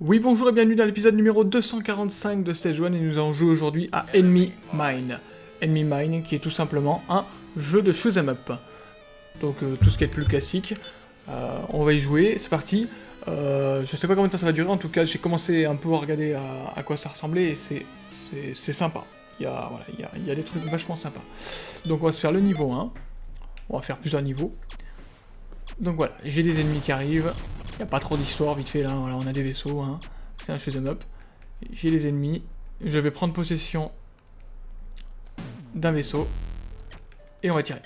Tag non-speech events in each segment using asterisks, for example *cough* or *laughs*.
Oui bonjour et bienvenue dans l'épisode numéro 245 de Stage 1 et nous allons jouer aujourd'hui à Enemy Mine. Enemy Mine qui est tout simplement un jeu de shoot'em up. Donc euh, tout ce qui est plus classique, euh, on va y jouer, c'est parti. Euh, je sais pas combien de temps ça va durer, en tout cas j'ai commencé un peu à regarder à, quoi ça ressemblait et c'est sympa. Il y, a, voilà, il, y a, des trucs vachement sympas. Donc on va se faire le niveau 1, on va faire plusieurs niveaux. Donc voilà, j'ai des ennemis qui arrivent, il n'y a pas trop d'histoire, vite fait là, voilà, on a des vaisseaux, hein. c'est un shoot'em up. J'ai les ennemis, je vais prendre possession d'un vaisseau, et on va tirer.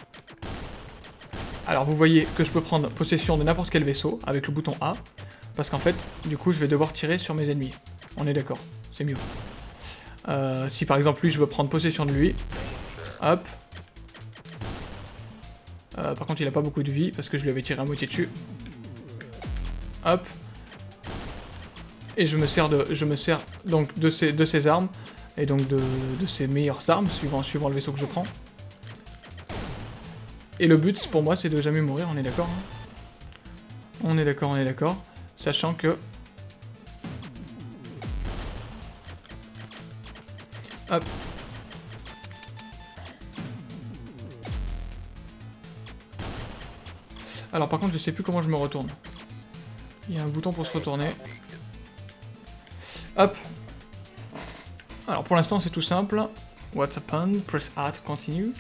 Alors vous voyez que je peux prendre possession de n'importe quel vaisseau avec le bouton A, parce qu'en fait, du coup, je vais devoir tirer sur mes ennemis. On est d'accord, c'est mieux. Euh, si par exemple lui, je veux prendre possession de lui, hop. Euh, par contre, il a pas beaucoup de vie, parce que je lui avais tiré à moitié dessus. Hop. Et je me sers de, je me sers donc de ces, de ces armes, et donc de, de ces meilleures armes, suivant, suivant le vaisseau que je prends. Et le but, pour moi, c'est de jamais mourir, on est d'accord hein On est d'accord, on est d'accord. Sachant que... Alors par contre, je sais plus comment je me retourne. Il y a un bouton pour se retourner. Hop. Alors pour l'instant, c'est tout simple. What's happened? Press A to continue.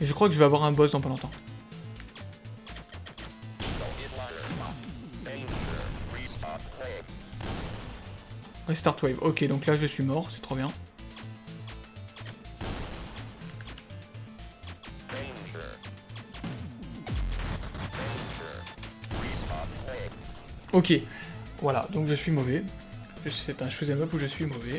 Et je crois que je vais avoir un boss dans pas longtemps. Restart wave. Ok, donc là je suis mort, c'est trop bien. Ok, voilà, donc je suis mauvais. C'est un shoot'em up où je suis mauvais.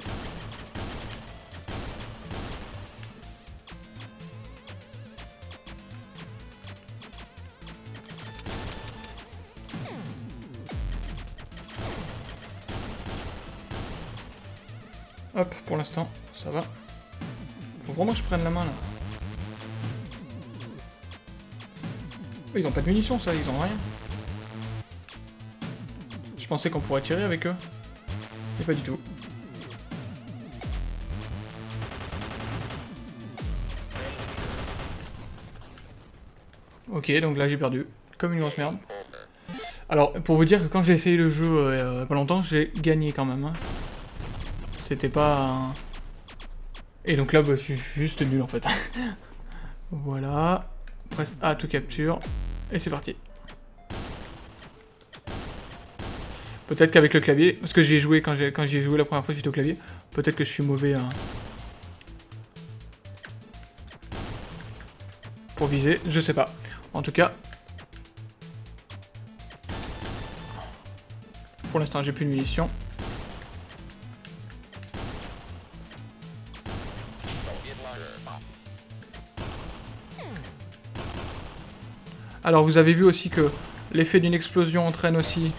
Hop, pour l'instant, ça va. Faut vraiment que je prenne la main, là. ils ont pas de munitions, ça, ils ont rien. Pensais qu'on pourrait tirer avec eux. Mais pas du tout. Ok, donc là j'ai perdu. Comme une grosse merde. Alors, pour vous dire que quand j'ai essayé le jeu euh, pas longtemps, j'ai gagné quand même. Hein. C'était pas... Et donc là, bah, je suis juste nul en fait. *laughs* voilà. Presse A, tout capture. Et c'est parti. Peut-être qu'avec le clavier, parce que j'ai joué quand j'ai joué la première fois j'étais au clavier, peut-être que je suis mauvais pour viser, je sais pas. En tout cas, pour l'instant j'ai plus de munitions. Alors vous avez vu aussi que l'effet d'une explosion entraîne aussi...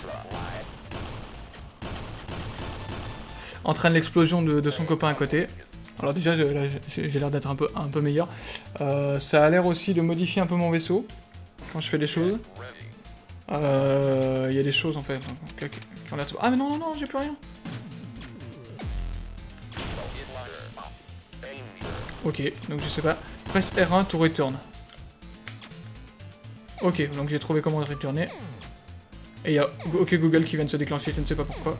entraîne l'explosion de, son copain à côté. Alors déjà, j'ai l'air d'être un peu, un peu meilleur. Euh, ça a l'air aussi de modifier un peu mon vaisseau, quand je fais des choses. Euh, il y a des choses en fait l'air... Ah mais non, non, non, j'ai plus rien Ok, donc je sais pas. Presse R1 to return. Ok, donc j'ai trouvé comment retourner. Et il y a OK Google qui vient de se déclencher, je ne sais pas pourquoi.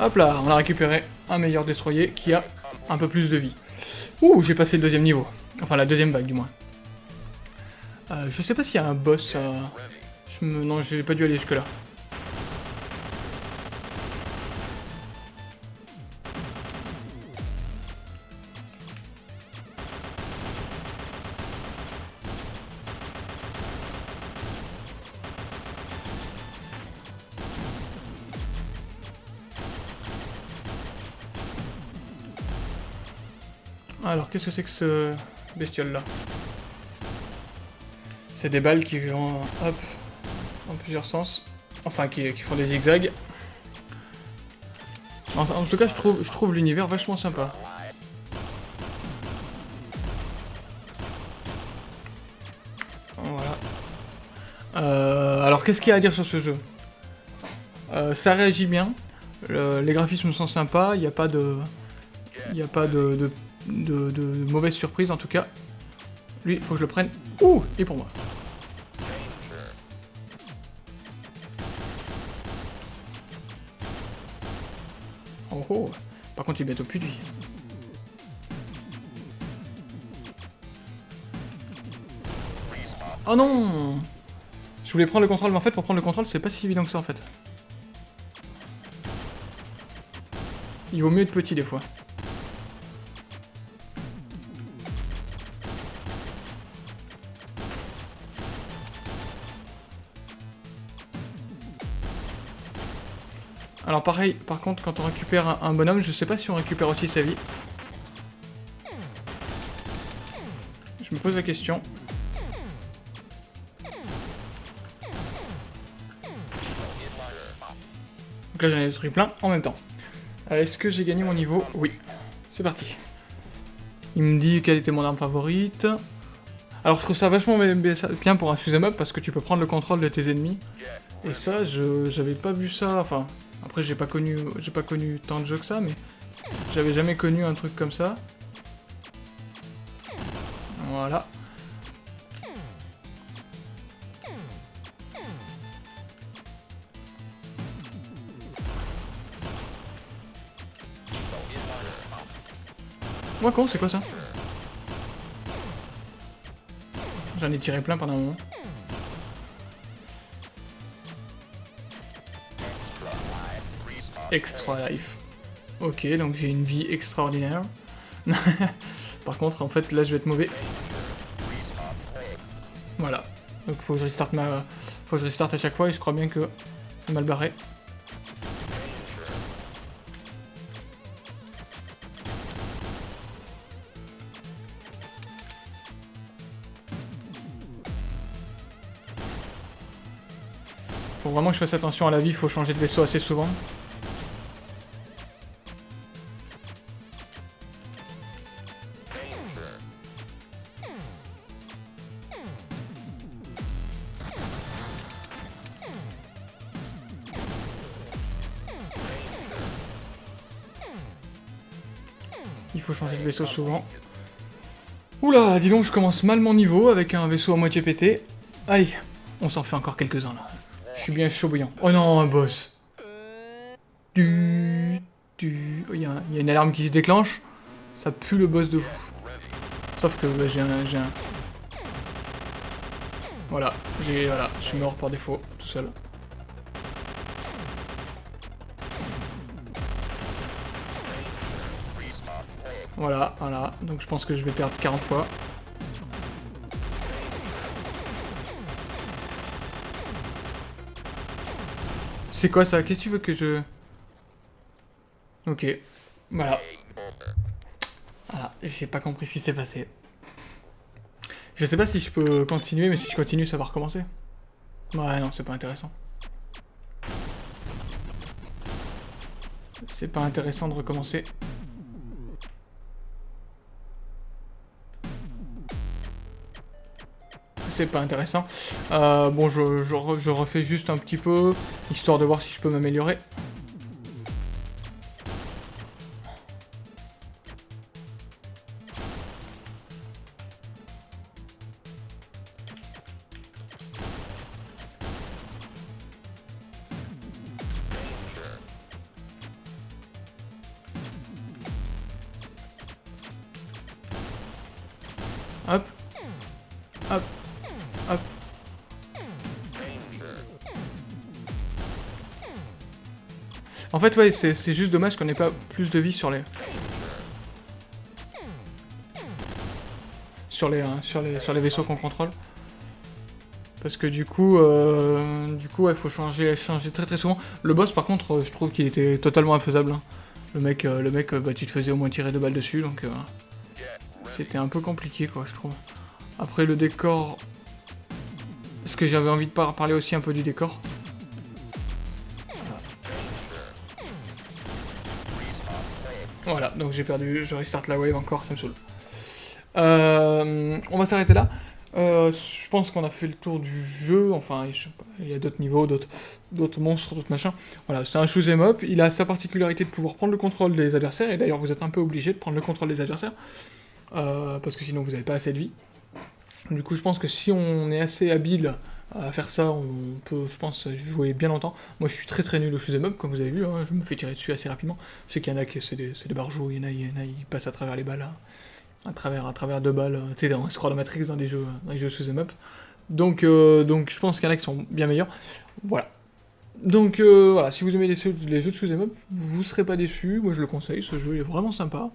Hop là, on a récupéré un meilleur destroyer qui a un peu plus de vie. Ouh, j'ai passé le deuxième niveau. Enfin, la deuxième vague, du moins. Euh, je sais pas s'il y a un boss. Euh... Je me... Non, j'ai pas dû aller jusque Alors, qu'est-ce que c'est que ce bestiole-là? C'est des balles qui vont, hop, en plusieurs sens. Enfin, qui, font des zigzags. En, tout cas, je trouve, je trouve l'univers vachement sympa. Voilà. Euh, alors, qu'est-ce qu'il y a à dire sur ce jeu? Euh, Ça réagit bien. les graphismes sont sympas. Il n'y a pas de... Il n'y a pas de, de, de, mauvaise surprise en tout cas. Lui, il faut que je le prenne. Ouh, et pour moi. Oh oh Par contre, il est bientôt plus de vie. Oh non Je voulais prendre le contrôle, mais en fait, pour prendre le contrôle, c'est pas si évident que ça, en fait. Il vaut mieux être petit, des fois. Alors pareil, par contre, quand on récupère un, bonhomme, je sais pas si on récupère aussi sa vie. Je me pose la question. Donc là j'en ai détruit plein en même temps. Euh, est-ce que j'ai gagné mon niveau? Oui. C'est parti. Il me dit quelle était mon arme favorite. Alors je trouve ça vachement bien pour un shoot'em up parce que tu peux prendre le contrôle de tes ennemis. Et ça, je j'avais pas vu ça, enfin, après, j'ai pas connu, j'ai pas connu tant de jeux que ça, mais j'avais jamais connu un truc comme ça. Voilà. Moi con, c'est quoi ça? J'en ai tiré plein pendant un moment. Extra life. Ok, donc j'ai une vie extraordinaire. *laughs* Par contre, en fait, là, je vais être mauvais. Voilà. Donc faut que je restarte ma... Faut que je restarte à chaque fois et je crois bien que c'est mal barré. Faut vraiment que je fasse attention à la vie, faut changer de vaisseau assez souvent. Faut changer de vaisseau souvent. Oula, dis donc, je commence mal mon niveau avec un vaisseau à moitié pété. Allez, on s'en fait encore quelques-uns là. Je suis bien chaud bouillant. Oh non, un boss. Du... Du... Il y, a une alarme qui se déclenche. Ça pue le boss de fou. Sauf que j'ai un... un... Voilà, j'ai... Voilà, je suis mort par défaut, tout seul. Voilà, voilà. Donc je pense que je vais perdre 40 fois. C'est quoi ça? Qu'est-ce que tu veux que je... Ok. Voilà. Voilà, j'ai pas compris ce qui s'est passé. Je sais pas si je peux continuer, mais si je continue, ça va recommencer. Ouais, non, c'est pas intéressant. C'est pas intéressant de recommencer. C'est pas intéressant. Euh, bon, je, je refais juste un petit peu, histoire de voir si je peux m'améliorer. En fait, ouais, c'est juste dommage qu'on ait pas plus de vie sur les... Sur les, hein, sur les, sur vaisseaux qu'on contrôle. Parce que du coup, euh, du coup, il faut changer, très très souvent. Le boss, par contre, je trouve qu'il était totalement infaisable. Hein. Le mec, euh, le mec bah, tu te faisais au moins tirer deux balles dessus, donc... Euh, c'était un peu compliqué, quoi, je trouve. Après, le décor... Que j'avais envie de parler aussi un peu du décor Voilà, donc j'ai perdu, je restart la wave encore, ça me saoule. Euh, on va s'arrêter là. Euh, je pense qu'on a fait le tour du jeu, enfin, il y a d'autres niveaux, d'autres monstres, d'autres machins. Voilà, c'est un shoot'em up, il a sa particularité de pouvoir prendre le contrôle des adversaires, et d'ailleurs vous êtes un peu obligé de prendre le contrôle des adversaires, euh, parce que sinon vous n'avez pas assez de vie. Du coup, je pense que si on est assez habile à faire ça, on peut, je pense, jouer bien longtemps. Moi, je suis très très nul au shoot'em up, comme vous avez vu, hein, je me fais tirer dessus assez rapidement. Je sais qu'il y en a qui, c'est des, des barjots, il y en a, il y en a, passent à travers les balles, à travers, à travers deux balles, tu sais, dans Scroll Matrix, dans des jeux, dans les jeux sous up. Donc, euh, donc je pense qu'il y en a qui sont bien meilleurs. Voilà. Donc euh, voilà, si vous aimez les, les jeux de shoot'em up, vous serez pas déçus. Moi je le conseille, ce jeu est vraiment sympa.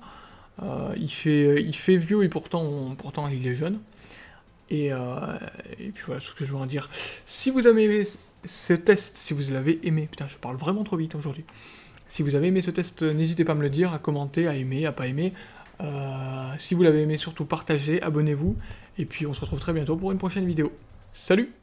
Euh, il, fait, il fait vieux et pourtant, pourtant il est jeune. Et, et puis voilà, ce que je veux en dire. Si vous avez aimé ce test, si vous l'avez aimé, putain je parle vraiment trop vite aujourd'hui. Si vous avez aimé ce test, n'hésitez pas à me le dire, à commenter, à aimer, à pas aimer, euh, si vous l'avez aimé, surtout partagez, abonnez-vous, et puis on se retrouve très bientôt pour une prochaine vidéo. Salut